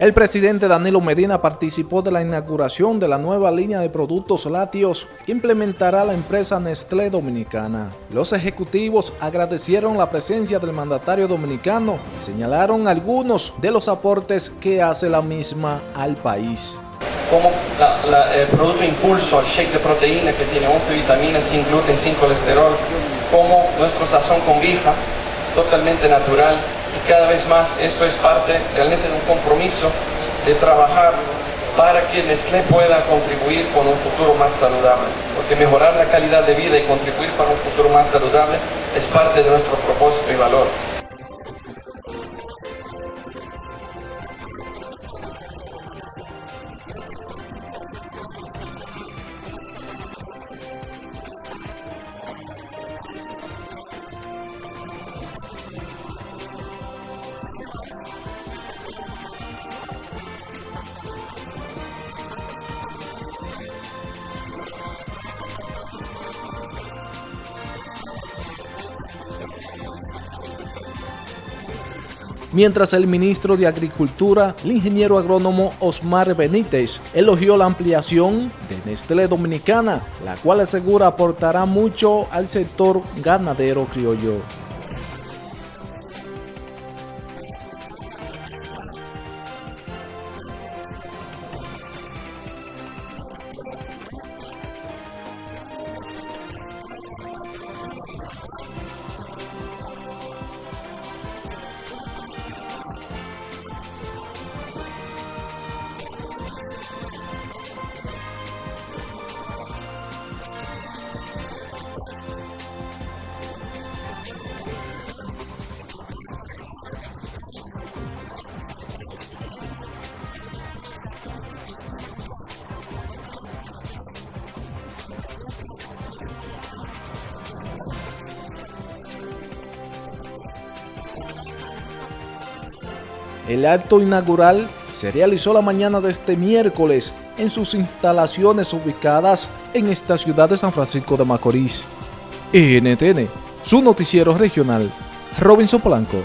El presidente Danilo Medina participó de la inauguración de la nueva línea de productos lácteos que implementará la empresa Nestlé Dominicana. Los ejecutivos agradecieron la presencia del mandatario dominicano y señalaron algunos de los aportes que hace la misma al país. Como el producto impulso, el shake de proteína que tiene 11 vitaminas, sin gluten, sin colesterol, como nuestro sazón con guija, totalmente natural, y cada vez más esto es parte realmente de un compromiso de trabajar para que Nestlé pueda contribuir con un futuro más saludable, porque mejorar la calidad de vida y contribuir para un futuro más saludable es parte de nuestro propósito y valor. Mientras el ministro de Agricultura, el ingeniero agrónomo Osmar Benítez, elogió la ampliación de Nestlé Dominicana, la cual asegura aportará mucho al sector ganadero criollo. El acto inaugural se realizó la mañana de este miércoles en sus instalaciones ubicadas en esta ciudad de San Francisco de Macorís. NTN, su noticiero regional, Robinson Blanco.